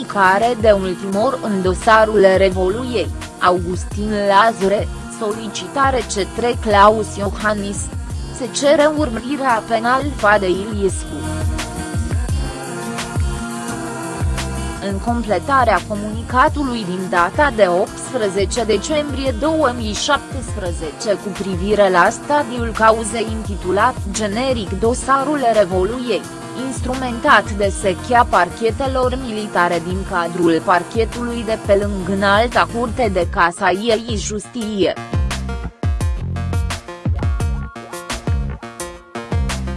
care de ultimor în dosarul Revoluiei, Augustin Lazure, solicitare cetre Claus Iohannis. Se cere urmărirea penal de Iliescu. în completarea comunicatului din data de 18 decembrie 2017 cu privire la stadiul cauzei intitulat generic Dosarul Revoluiei, instrumentat de sechea parchetelor militare din cadrul parchetului de pe lângă înalta curte de Casa ei Justie.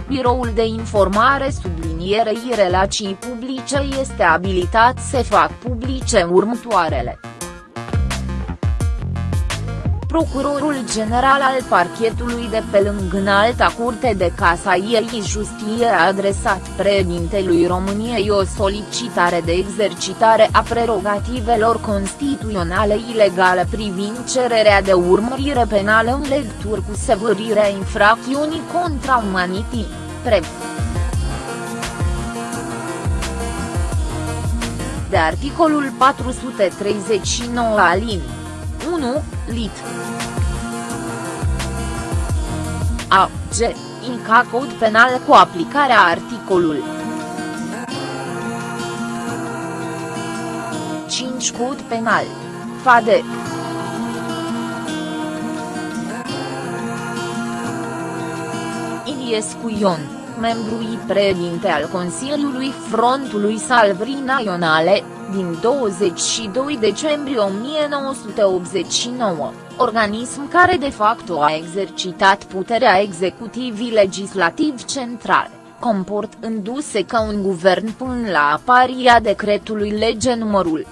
Biroul de informare sublinierei relații publice este abilitat să fac publice următoarele. Procurorul general al parchetului de pe lângă înalta curte de casa ei Justie a adresat președintelui României o solicitare de exercitare a prerogativelor constituționale ilegale privind cererea de urmărire penală în legătură cu sevărirea infracțiunii contra umanității, PREV. De articolul 439 alin. 1, lit. A. G. Inca cod penal cu aplicarea articolul 5 cod penal. FADE. Iliescu Ion membru președinte al Consiliului Frontului Salvării Naționale, din 22 decembrie 1989, organism care de facto a exercitat puterea executivii legislativ central, comportându-se ca un guvern până la apariția decretului lege numărul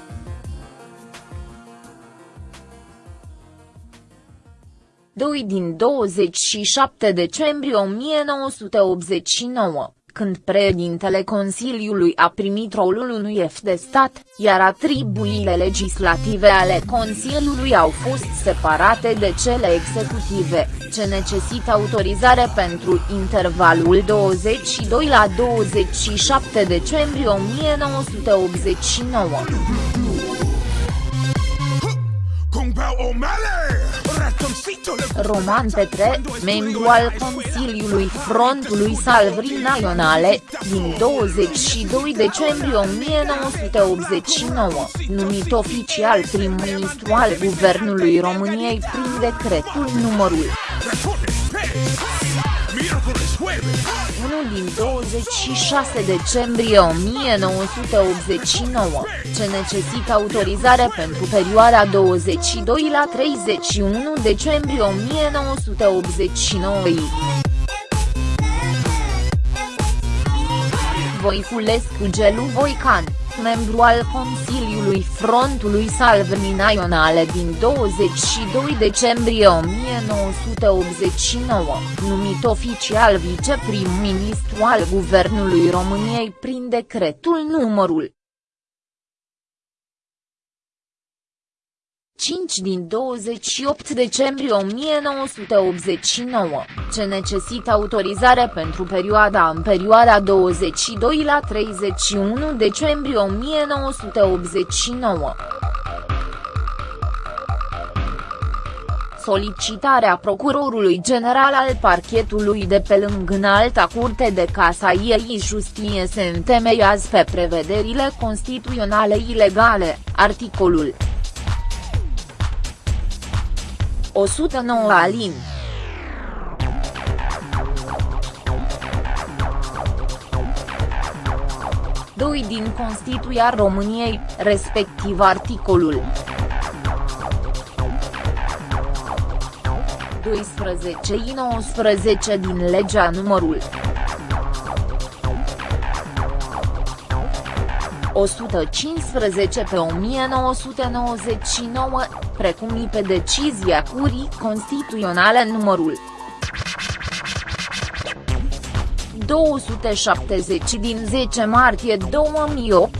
2 din 27 decembrie 1989, când președintele Consiliului a primit rolul unui F de stat, iar atribuțiile legislative ale Consiliului au fost separate de cele executive, ce necesită autorizare pentru intervalul 22 la 27 decembrie 1989. Roman Petre, membru al Consiliului Frontului Salvării Naționale, din 22 decembrie 1989, numit oficial prim-ministru al Guvernului României prin decretul numărul 1 din 26 decembrie 1989, ce necesită autorizare pentru perioada 22 la 31 decembrie 1989. Voiculescu Gelu Voican membru al Consiliului Frontului Salvării Naționale din 22 decembrie 1989, numit oficial viceprim-ministru al Guvernului României prin decretul numărul 5 din 28 decembrie 1989, ce necesită autorizare pentru perioada în perioada 22 la 31 decembrie 1989. solicitarea procurorului general al parchetului de pe lângă înalta curte de casa ei Justie se întemeiază pe prevederile constituționale ilegale, articolul 109 alin. Doi din Constituția României, respectiv articolul 12-19 din legea numărul 115 pe 1999, precum și pe decizia Curii Constituționale numărul 270 din 10 martie 2008,